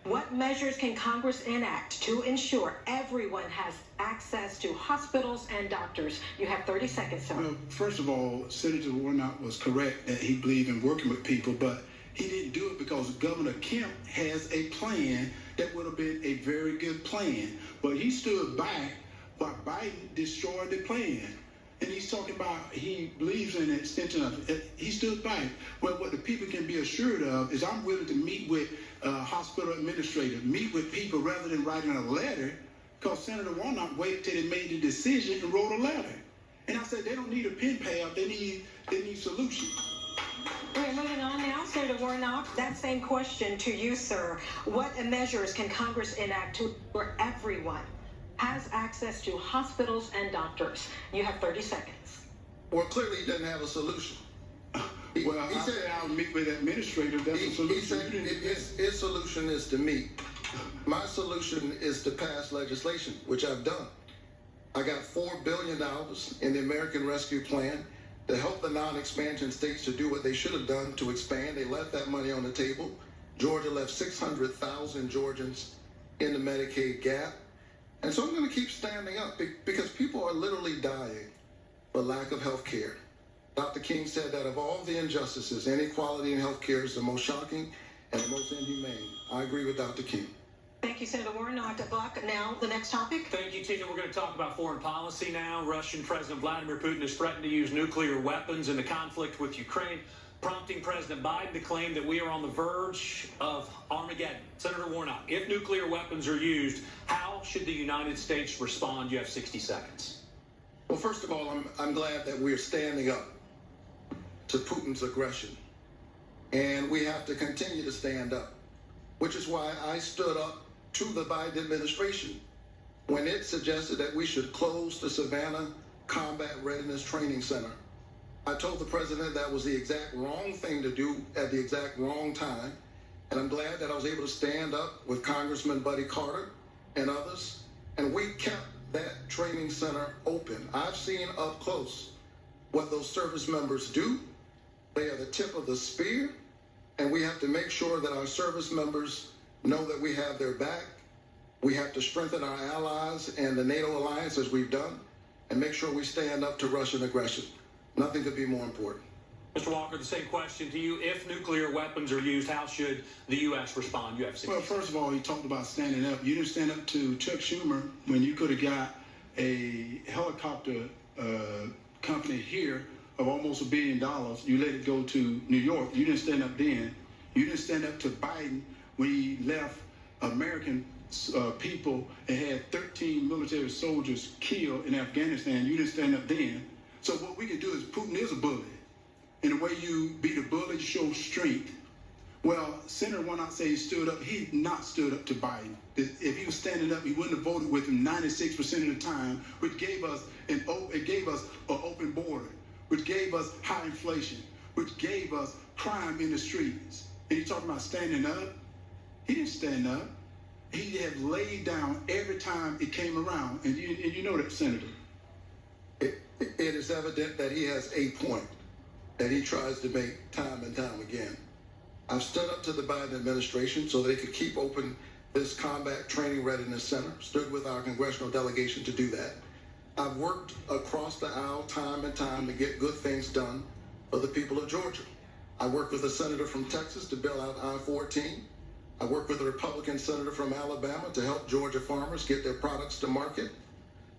what measures can Congress enact to ensure everyone has access to hospitals and doctors? You have 30 seconds, sir. Well, first of all, Senator Warnock was correct that he believed in working with people, but he didn't do it because Governor Kemp has a plan that would have been a very good plan. But he stood back while Biden destroyed the plan. And he's talking about he believes in the extension of it. He stood back. Well, what the people can be assured of is I'm willing to meet with uh, hospital administrators, meet with people rather than writing a letter. Because Senator Warnock waited till they made the decision and wrote a letter. And I said they don't need a pen pal. They need they need solutions. We're moving on now, Senator Warnock. That same question to you, sir. What measures can Congress enact to where everyone has access to hospitals and doctors? You have 30 seconds. Well, clearly he doesn't have a solution. He- Well, he I said- said I'll meet with administrators. That's He, a he solution. said You didn't- his, his solution is to meet. My solution is to pass legislation, which I've done. I got four billion dollars in the American Rescue Plan to help the non-expansion states to do what they should have done to expand. They left that money on the table. Georgia left 600,000 Georgians in the Medicaid gap. And so I'm going to keep standing up because people are literally dying for lack of health care. Dr. King said that of all the injustices, inequality in health care is the most shocking and the most inhumane. I agree with Dr. King. Thank you, Senator Warnock. Buck, now the next topic. Thank you, Tina. We're going to talk about foreign policy now. Russian President Vladimir Putin has threatened to use nuclear weapons in the conflict with Ukraine, prompting President Biden to claim that we are on the verge of Armageddon. Senator Warnock, if nuclear weapons are used, how should the United States respond? You have 60 seconds. Well, first of all, I'm, I'm glad that we're standing up to Putin's aggression. And we have to continue to stand up, which is why I stood up to the Biden administration when it suggested that we should close the Savannah Combat Readiness Training Center. I told the president that was the exact wrong thing to do at the exact wrong time. And I'm glad that I was able to stand up with Congressman Buddy Carter and others, and we kept that training center open. I've seen up close what those service members do. They are the tip of the spear, and we have to make sure that our service members know that we have their back. We have to strengthen our allies and the NATO alliance as we've done, and make sure we stand up to Russian aggression. Nothing could be more important. Mr. Walker, the same question to you. If nuclear weapons are used, how should the U.S. respond? You have 60 Well, first of all, he talked about standing up. You didn't stand up to Chuck Schumer when you could have got a helicopter uh, company here of almost a billion dollars. You let it go to New York. You didn't stand up then. You didn't stand up to Biden he left American uh, people and had 13 military soldiers killed in Afghanistan. You didn't stand up then. So what we can do is Putin is a bully. And the way you beat a bully, you show strength. Well, Senator Warnock say he stood up. He not stood up to Biden. If he was standing up, he wouldn't have voted with him 96% of the time, which gave us an it gave us an open border, which gave us high inflation, which gave us crime in the streets. And he talking about standing up. He didn't stand up. He had laid down every time it came around, and you and you know that, Senator. It, it is evident that he has a point that he tries to make time and time again. I've stood up to the Biden administration so they could keep open this combat training readiness center, stood with our congressional delegation to do that. I've worked across the aisle time and time to get good things done for the people of Georgia. I worked with a senator from Texas to build out I-14. I worked with a Republican senator from Alabama to help Georgia farmers get their products to market.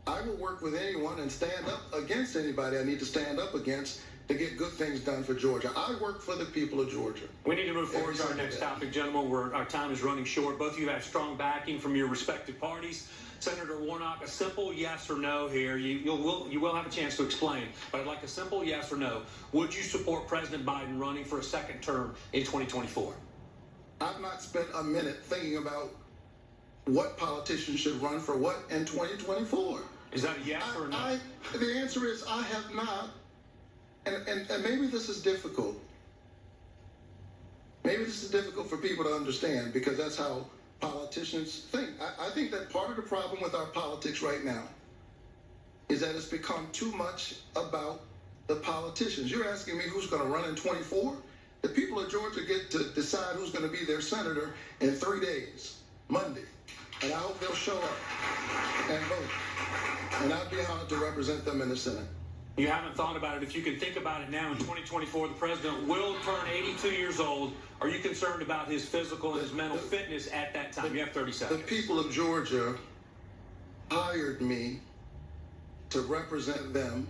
I will work with anyone and stand up against anybody I need to stand up against to get good things done for Georgia. I work for the people of Georgia. We need to move forward to our next topic, gentlemen. We're, our time is running short. Both of you have strong backing from your respective parties. Senator Warnock, a simple yes or no here. You, you'll, will, you will have a chance to explain, but I'd like a simple yes or no. Would you support President Biden running for a second term in 2024? I've not spent a minute thinking about what politicians should run for what in 2024. Is that a yes or a no? I, I, the answer is I have not. And, and, and maybe this is difficult. Maybe this is difficult for people to understand because that's how politicians think. I, I think that part of the problem with our politics right now is that it's become too much about the politicians. You're asking me who's going to run in 24? The people of Georgia get to decide who's going to be their senator in three days, Monday. And I hope they'll show up and vote. And I'd be honored to represent them in the Senate. You haven't thought about it. If you can think about it now in 2024, the president will turn 82 years old. Are you concerned about his physical and his mental fitness at that time? You have 30 seconds. The people of Georgia hired me to represent them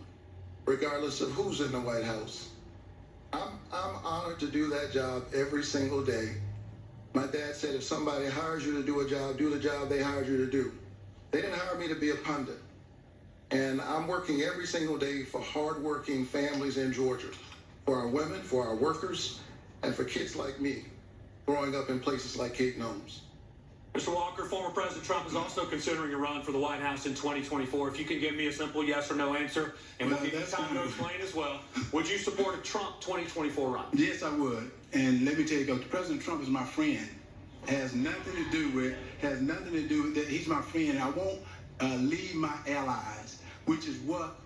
regardless of who's in the White House. I'm, I'm honored to do that job every single day. My dad said if somebody hires you to do a job, do the job they hired you to do. They didn't hire me to be a pundit. And I'm working every single day for hardworking families in Georgia, for our women, for our workers, and for kids like me growing up in places like Kayton Homes. Mr. Walker, former President Trump is also considering a run for the White House in 2024. If you can give me a simple yes or no answer, and we'll give you time to explain as well, would you support a Trump 2024 run? Yes, I would. And let me tell you, because President Trump is my friend. Has nothing to do with, has nothing to do with that. He's my friend. I won't uh, leave my allies, which is what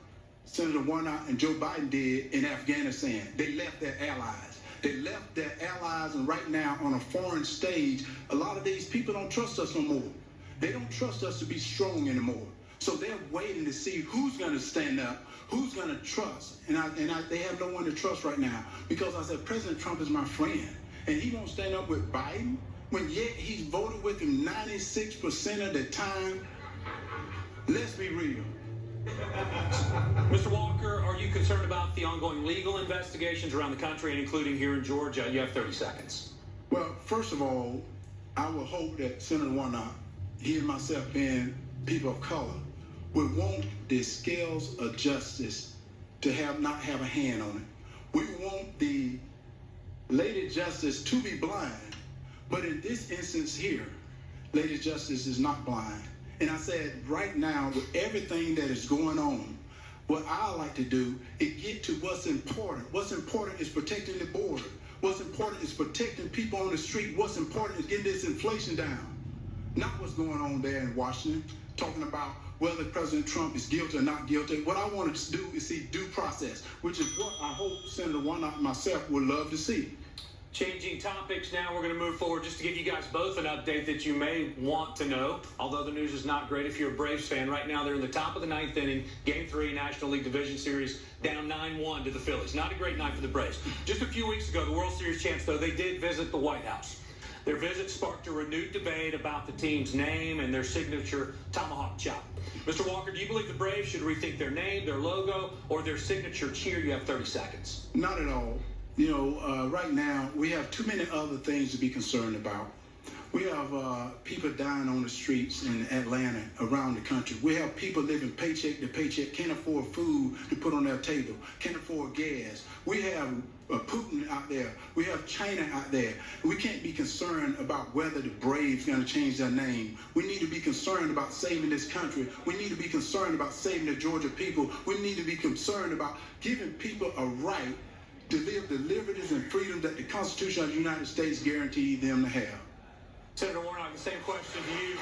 Senator Warnock and Joe Biden did in Afghanistan. They left their allies. They left their allies, and right now on a foreign stage, a lot of these people don't trust us no more. They don't trust us to be strong anymore. So they're waiting to see who's going to stand up, who's going to trust, and I, and I, they have no one to trust right now because I said President Trump is my friend, and he won't stand up with Biden when yet he's voted with him 96% of the time. Let's be real. Mr. Walker, are you concerned about the ongoing legal investigations around the country and including here in Georgia? You have 30 seconds. Well, first of all, I would hope that Senator Warnock, he and myself being people of color, would want the scales of justice to have not have a hand on it. We want the Lady Justice to be blind, but in this instance here, Lady Justice is not blind. And I said, right now, with everything that is going on, What I like to do is get to what's important. What's important is protecting the border. What's important is protecting people on the street. What's important is getting this inflation down. Not what's going on there in Washington, talking about whether President Trump is guilty or not guilty. What I want to do is see due process, which is what I hope Senator Warnock and myself would love to see. Changing topics now, we're going to move forward just to give you guys both an update that you may want to know. Although the news is not great if you're a Braves fan. Right now, they're in the top of the ninth inning, game three, National League Division Series, down 9 1 to the Phillies. Not a great night for the Braves. Just a few weeks ago, the World Series champs, though, they did visit the White House. Their visit sparked a renewed debate about the team's name and their signature tomahawk chop. Mr. Walker, do you believe the Braves should rethink their name, their logo, or their signature cheer? You have 30 seconds. Not at all. You know, uh, right now we have too many other things to be concerned about. We have uh, people dying on the streets in Atlanta, around the country. We have people living paycheck to paycheck, can't afford food to put on their table, can't afford gas. We have uh, Putin out there. We have China out there. We can't be concerned about whether the Braves going to change their name. We need to be concerned about saving this country. We need to be concerned about saving the Georgia people. We need to be concerned about giving people a right to live the liberties and freedoms that the Constitution of the United States guaranteed them to have. Senator Warnock, the same question to you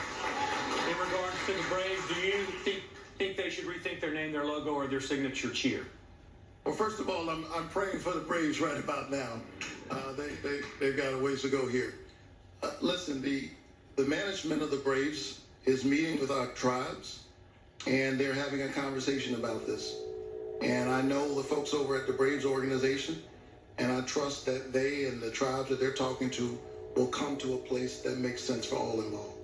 in regards to the Braves. Do you think, think they should rethink their name, their logo, or their signature cheer? Well, first of all, I'm, I'm praying for the Braves right about now. Uh, they, they, they've got a ways to go here. Uh, listen, the, the management of the Braves is meeting with our tribes, and they're having a conversation about this. And I know the folks over at the Braves organization, and I trust that they and the tribes that they're talking to will come to a place that makes sense for all involved.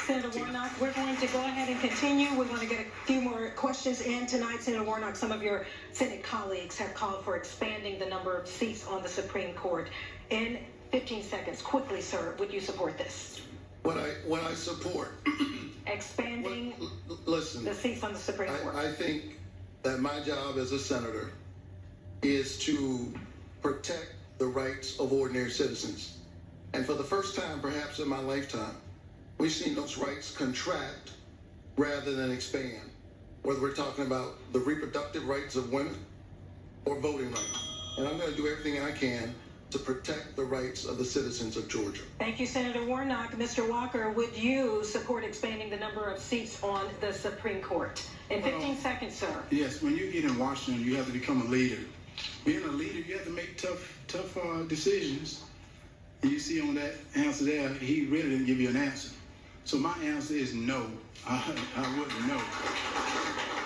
Senator Warnock, we're going to go ahead and continue. We're going to get a few more questions in tonight. Senator Warnock, some of your Senate colleagues have called for expanding the number of seats on the Supreme Court. In 15 seconds, quickly, sir, would you support this? What I what I support [clears throat] expanding listen, the seats on the Supreme Court? I, I think that my job as a senator is to protect the rights of ordinary citizens. And for the first time, perhaps in my lifetime, we've seen those rights contract rather than expand. Whether we're talking about the reproductive rights of women or voting rights. And I'm going to do everything I can to protect the rights of the citizens of Georgia. Thank you, Senator Warnock. Mr. Walker, would you support expanding the number of seats on the Supreme Court? In 15 well, seconds, sir. Yes, when you get in Washington, you have to become a leader. Being a leader, you have to make tough, tough uh, decisions. And you see on that answer there, he really didn't give you an answer. So my answer is no. I, [laughs] I wouldn't know.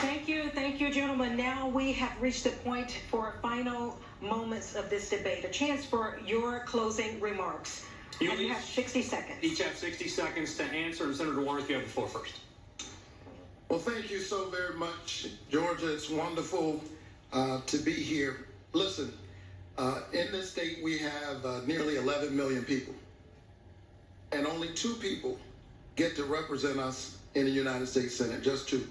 Thank you, thank you, gentlemen. Now we have reached the point for final moments of this debate. A chance for your closing remarks. You, and you have 60 seconds. Each have 60 seconds to answer. And Senator Warnock, you have the floor first. Well, thank you so very much, Georgia. It's wonderful uh, to be here. Listen, uh, in this state, we have uh, nearly 11 million people, and only two people get to represent us in the United States Senate, just two.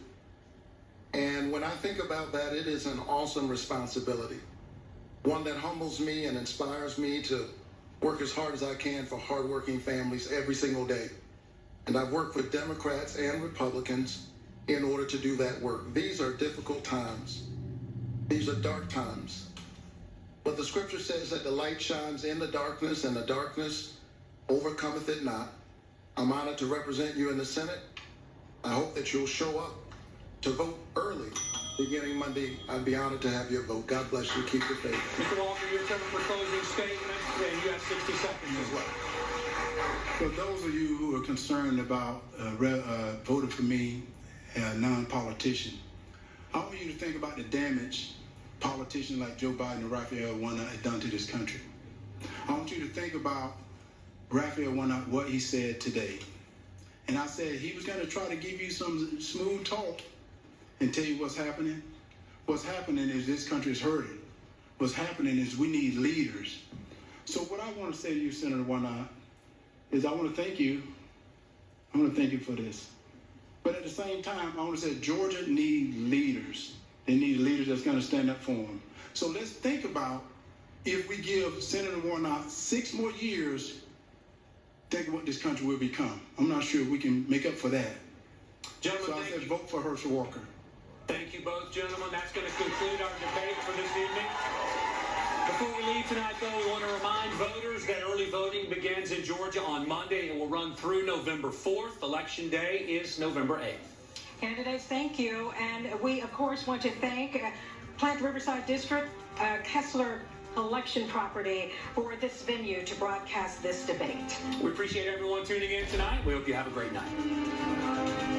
And when I think about that, it is an awesome responsibility one that humbles me and inspires me to work as hard as I can for hardworking families every single day. And I've worked with Democrats and Republicans in order to do that work. These are difficult times. These are dark times. But the scripture says that the light shines in the darkness and the darkness overcometh it not. I'm honored to represent you in the Senate. I hope that you'll show up to vote early beginning Monday. I'd be honored to have your vote. God bless you. Keep your faith. Mr. Walker, your turn for closing statements, and you have 60 seconds as well. For those of you who are concerned about uh, uh, voting for me, a non-politician, I want you to think about the damage politicians like Joe Biden and Raphael Warnock have done to this country. I want you to think about Raphael Warnock, what he said today. And I said he was going to try to give you some smooth talk and tell you what's happening? What's happening is this country is hurting. What's happening is we need leaders. So what I want to say to you, Senator Warnock, is I want to thank you. I want to thank you for this. But at the same time, I want to say Georgia needs leaders. They need leaders that's going to stand up for them. So let's think about if we give Senator Warnock six more years, think of what this country will become. I'm not sure we can make up for that. Gentlemen, So I said you. vote for Herschel Walker. Thank you both, gentlemen. That's going to conclude our debate for this evening. Before we leave tonight, though, we want to remind voters that early voting begins in Georgia on Monday. It will run through November 4th. Election day is November 8th. Candidates, thank you. And we, of course, want to thank uh, Plant Riverside District, uh, Kessler Collection Property for this venue to broadcast this debate. We appreciate everyone tuning in tonight. We hope you have a great night.